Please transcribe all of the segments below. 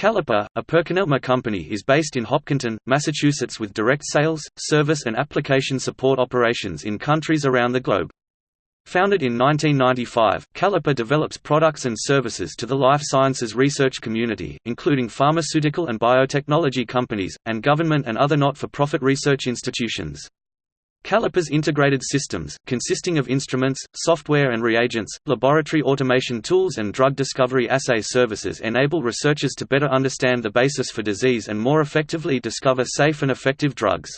Caliper, a PerkinElmer company is based in Hopkinton, Massachusetts with direct sales, service and application support operations in countries around the globe. Founded in 1995, Caliper develops products and services to the life sciences research community, including pharmaceutical and biotechnology companies, and government and other not-for-profit research institutions. Caliper's integrated systems, consisting of instruments, software and reagents, laboratory automation tools and drug discovery assay services enable researchers to better understand the basis for disease and more effectively discover safe and effective drugs.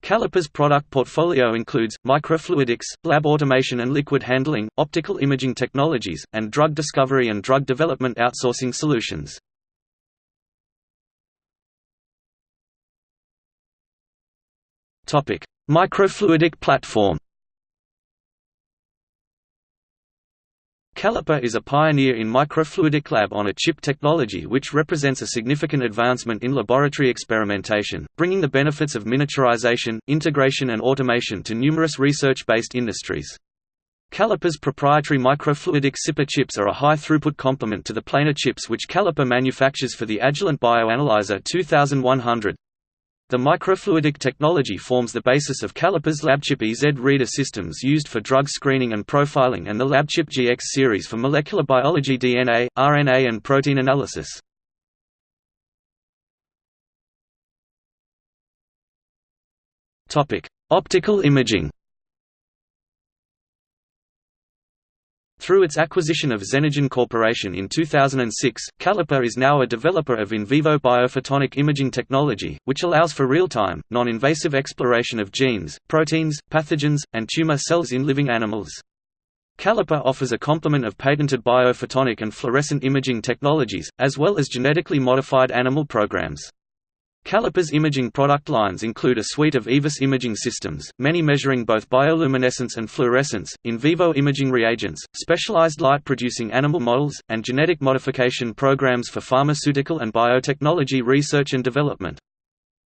Caliper's product portfolio includes, microfluidics, lab automation and liquid handling, optical imaging technologies, and drug discovery and drug development outsourcing solutions. Microfluidic platform Caliper is a pioneer in microfluidic lab-on-a-chip technology which represents a significant advancement in laboratory experimentation, bringing the benefits of miniaturization, integration and automation to numerous research-based industries. Caliper's proprietary microfluidic Sipper chips are a high-throughput complement to the planar chips which Caliper manufactures for the Agilent Bioanalyzer 2100. The microfluidic technology forms the basis of Caliper's LabChip EZ reader systems used for drug screening and profiling and the LabChip GX series for molecular biology DNA, RNA and protein analysis. Optical imaging Through its acquisition of Xenogen Corporation in 2006, Caliper is now a developer of in vivo biophotonic imaging technology, which allows for real-time, non-invasive exploration of genes, proteins, pathogens, and tumor cells in living animals. Caliper offers a complement of patented biophotonic and fluorescent imaging technologies, as well as genetically modified animal programs. Caliper's imaging product lines include a suite of IVIS imaging systems, many measuring both bioluminescence and fluorescence, in vivo imaging reagents, specialized light-producing animal models, and genetic modification programs for pharmaceutical and biotechnology research and development.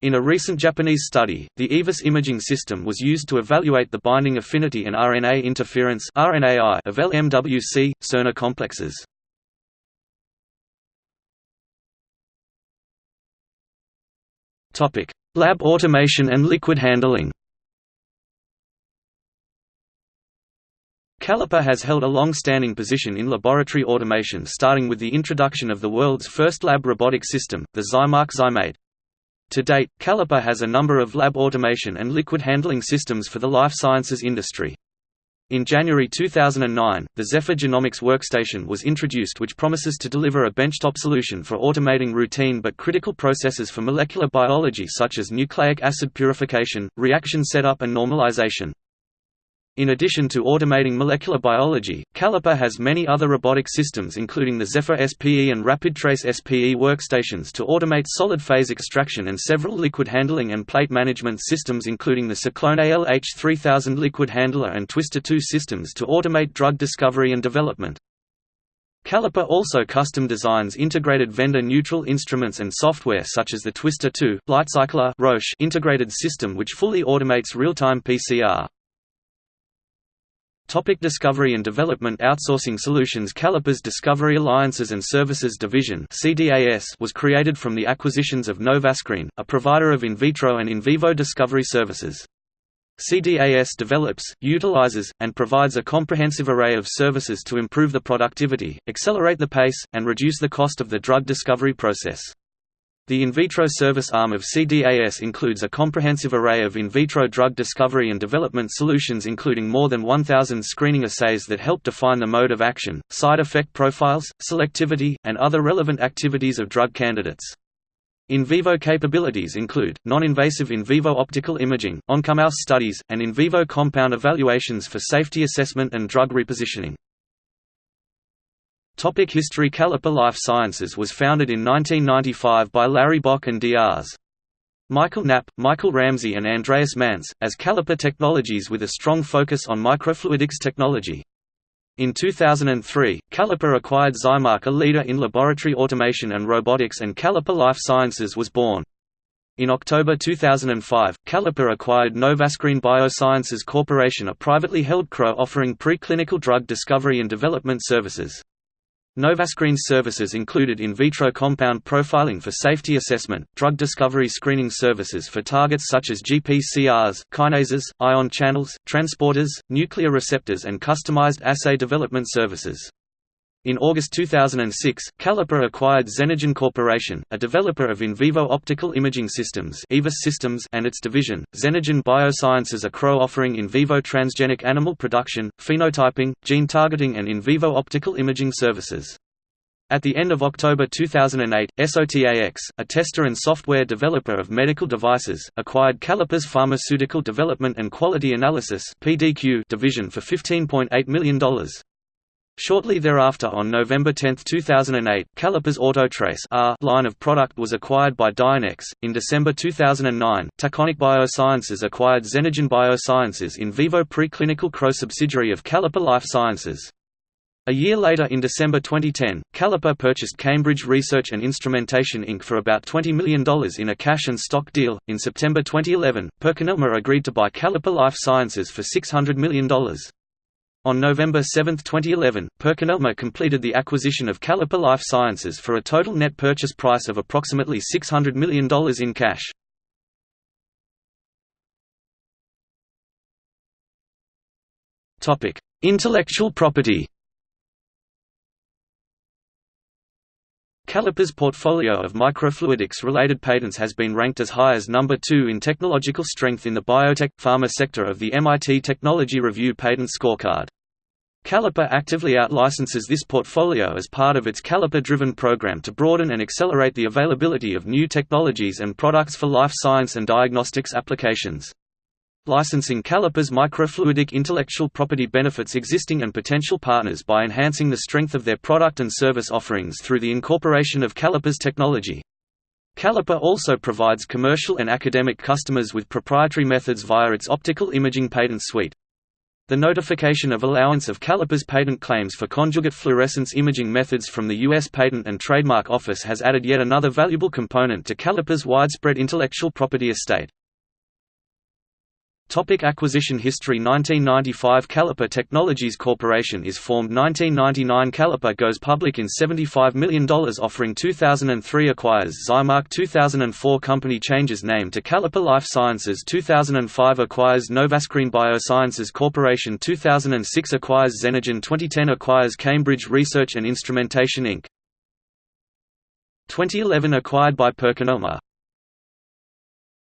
In a recent Japanese study, the IVIS imaging system was used to evaluate the binding affinity and RNA interference of LMWC, siRNA complexes. Topic: Lab automation and liquid handling. Caliper has held a long-standing position in laboratory automation starting with the introduction of the world's first lab robotic system, the Zymark Zymate. To date, Caliper has a number of lab automation and liquid handling systems for the life sciences industry. In January 2009, the Zephyr Genomics Workstation was introduced which promises to deliver a benchtop solution for automating routine but critical processes for molecular biology such as nucleic acid purification, reaction setup and normalization. In addition to automating molecular biology, Caliper has many other robotic systems including the Zephyr SPE and RapidTrace SPE workstations to automate solid phase extraction and several liquid handling and plate management systems including the Cyclone ALH3000 liquid handler and Twister 2 systems to automate drug discovery and development. Caliper also custom designs integrated vendor-neutral instruments and software such as the Twister 2 Lightcycler Roche integrated system which fully automates real-time PCR. Topic Discovery and Development Outsourcing Solutions Caliper's Discovery Alliances and Services Division was created from the acquisitions of Novascreen, a provider of in vitro and in vivo discovery services. CDAS develops, utilizes, and provides a comprehensive array of services to improve the productivity, accelerate the pace, and reduce the cost of the drug discovery process. The in vitro service arm of CDAS includes a comprehensive array of in vitro drug discovery and development solutions including more than 1,000 screening assays that help define the mode of action, side effect profiles, selectivity, and other relevant activities of drug candidates. In vivo capabilities include, non-invasive in vivo optical imaging, oncomouse studies, and in vivo compound evaluations for safety assessment and drug repositioning. Topic History Caliper Life Sciences was founded in 1995 by Larry Bock and Drs. Michael Knapp, Michael Ramsey and Andreas Manz, as Caliper Technologies with a strong focus on microfluidics technology. In 2003, Caliper acquired Zymark a leader in laboratory automation and robotics and Caliper Life Sciences was born. In October 2005, Caliper acquired Novascreen Biosciences Corporation a privately held CRO offering preclinical drug discovery and development services. Novascreen's services included in vitro compound profiling for safety assessment, drug discovery screening services for targets such as GPCRs, kinases, ion channels, transporters, nuclear receptors and customized assay development services. In August 2006, Caliper acquired Xenogen Corporation, a developer of in vivo optical imaging systems systems and its division, Xenogen Biosciences a CRO offering in vivo transgenic animal production, phenotyping, gene targeting and in vivo optical imaging services. At the end of October 2008, SOTAX, a tester and software developer of medical devices, acquired Caliper's Pharmaceutical Development and Quality Analysis division for $15.8 million. Shortly thereafter on November 10, 2008, Caliper's Autotrace R line of product was acquired by Dionex. In December 2009, Taconic Biosciences acquired Xenogen Biosciences in vivo preclinical CRO subsidiary of Caliper Life Sciences. A year later in December 2010, Caliper purchased Cambridge Research and Instrumentation Inc. for about $20 million in a cash and stock deal. In September 2011, PerkinElmer agreed to buy Caliper Life Sciences for $600 million. On November 7, 2011, PerkinElmer completed the acquisition of Caliper Life Sciences for a total net purchase price of approximately $600 million in cash. Intellectual property Caliper's portfolio of microfluidics-related patents has been ranked as high as number 2 in technological strength in the biotech, pharma sector of the MIT Technology Review Patent Scorecard. Caliper actively outlicenses this portfolio as part of its Caliper-driven program to broaden and accelerate the availability of new technologies and products for life science and diagnostics applications. Licensing Caliper's microfluidic intellectual property benefits existing and potential partners by enhancing the strength of their product and service offerings through the incorporation of Caliper's technology. Caliper also provides commercial and academic customers with proprietary methods via its optical imaging patent suite. The notification of allowance of Caliper's patent claims for conjugate fluorescence imaging methods from the U.S. Patent and Trademark Office has added yet another valuable component to Caliper's widespread intellectual property estate. Topic acquisition history 1995 Caliper Technologies Corporation is formed. 1999 Caliper goes public in $75 million offering 2003 acquires Zymark. 2004 Company changes name to Caliper Life Sciences. 2005 acquires Novascreen Biosciences Corporation. 2006 acquires Xenogen. 2010 acquires Cambridge Research and Instrumentation Inc. 2011 acquired by PerkinElmer